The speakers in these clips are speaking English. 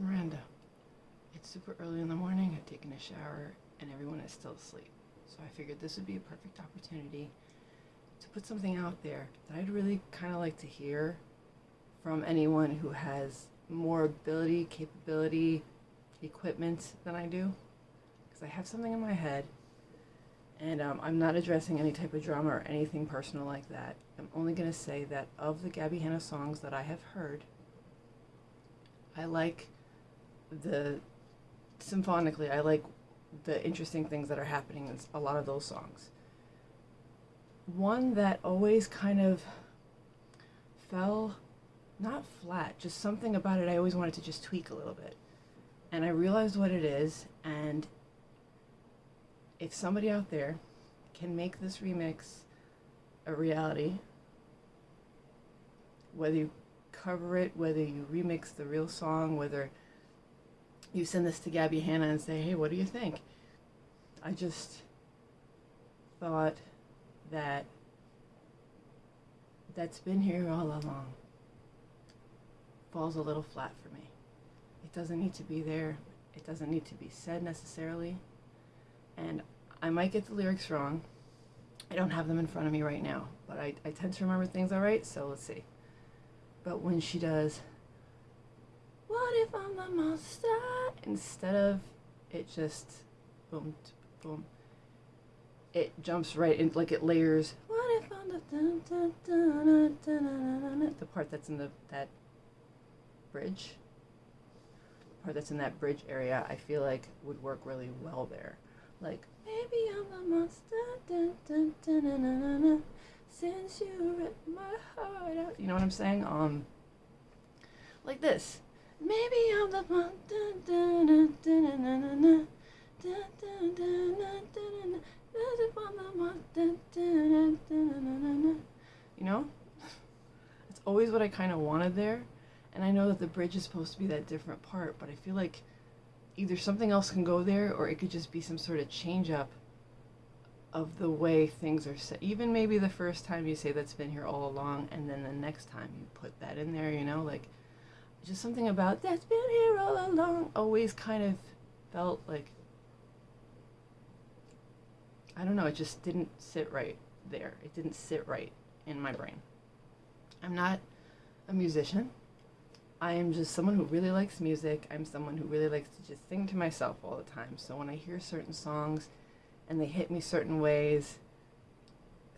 Miranda. It's super early in the morning, I've taken a shower, and everyone is still asleep. So I figured this would be a perfect opportunity to put something out there that I'd really kind of like to hear from anyone who has more ability, capability, equipment than I do. Because I have something in my head, and um, I'm not addressing any type of drama or anything personal like that. I'm only going to say that of the Gabbie Hanna songs that I have heard, I like the symphonically, I like the interesting things that are happening in a lot of those songs. One that always kind of fell not flat, just something about it I always wanted to just tweak a little bit. And I realized what it is, and if somebody out there can make this remix a reality, whether you cover it, whether you remix the real song, whether you send this to Gabbie Hanna and say, hey, what do you think? I just thought that that's been here all along falls a little flat for me. It doesn't need to be there. It doesn't need to be said necessarily. And I might get the lyrics wrong. I don't have them in front of me right now, but I, I tend to remember things all right, so let's see. But when she does, Monster? Instead of it just boom, boom, it jumps right in, like it layers. What if the the part that's in the that bridge, the part that's in that bridge area, I feel like would work really well there. Like maybe I'm a monster, dun, dun, dun, since you ripped my heart out. You know what I'm saying? Um, like this. Maybe I'm the one. You know? It's always what I kind of wanted there. And I know that the bridge is supposed to be that different part, but I feel like either something else can go there or it could just be some sort of change up of the way things are set. Even maybe the first time you say that's been here all along, and then the next time you put that in there, you know, like just something about that's been here all along always kind of felt like I don't know, it just didn't sit right there. It didn't sit right in my brain. I'm not a musician. I am just someone who really likes music. I'm someone who really likes to just sing to myself all the time. So when I hear certain songs and they hit me certain ways,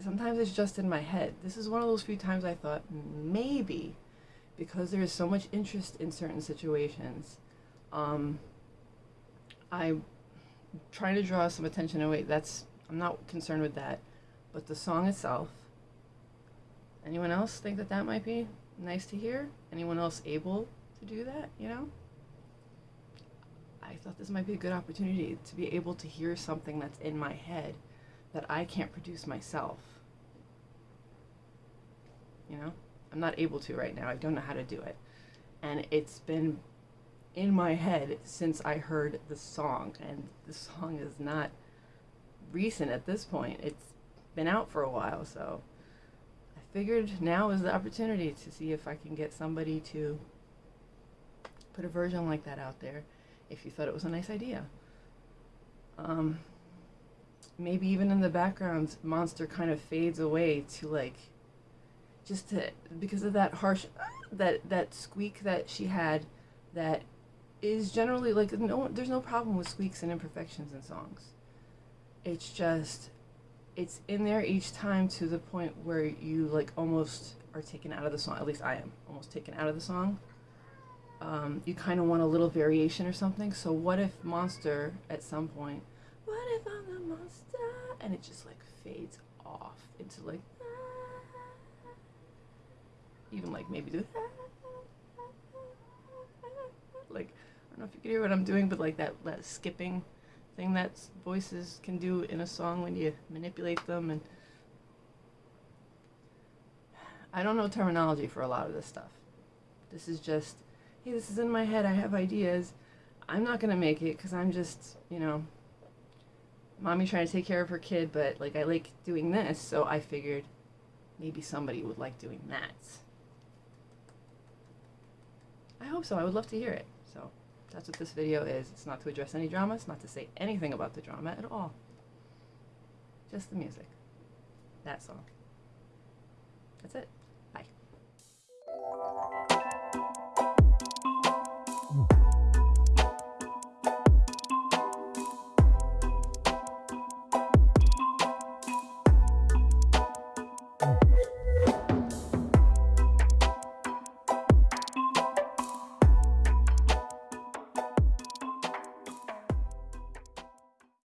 sometimes it's just in my head. This is one of those few times I thought maybe because there is so much interest in certain situations, um, I'm trying to draw some attention away. That's I'm not concerned with that, but the song itself. Anyone else think that that might be nice to hear? Anyone else able to do that? You know. I thought this might be a good opportunity to be able to hear something that's in my head that I can't produce myself. You know? I'm not able to right now. I don't know how to do it. And it's been in my head since I heard the song. And the song is not recent at this point. It's been out for a while, so I figured now is the opportunity to see if I can get somebody to put a version like that out there if you thought it was a nice idea. Um, maybe even in the background, Monster kind of fades away to like just to because of that harsh that that squeak that she had that is generally like no there's no problem with squeaks and imperfections in songs. It's just it's in there each time to the point where you like almost are taken out of the song at least i am almost taken out of the song. Um, you kind of want a little variation or something. So what if monster at some point what if i'm the monster? And it just like fades off into like even like maybe do like I don't know if you can hear what I'm doing, but like that, that skipping thing that voices can do in a song when you manipulate them and I don't know terminology for a lot of this stuff. This is just, hey, this is in my head. I have ideas. I'm not gonna make it because I'm just, you know, mommy trying to take care of her kid, but like I like doing this, so I figured maybe somebody would like doing that. I hope so. I would love to hear it. So That's what this video is. It's not to address any drama. It's not to say anything about the drama at all. Just the music. That song. That's it.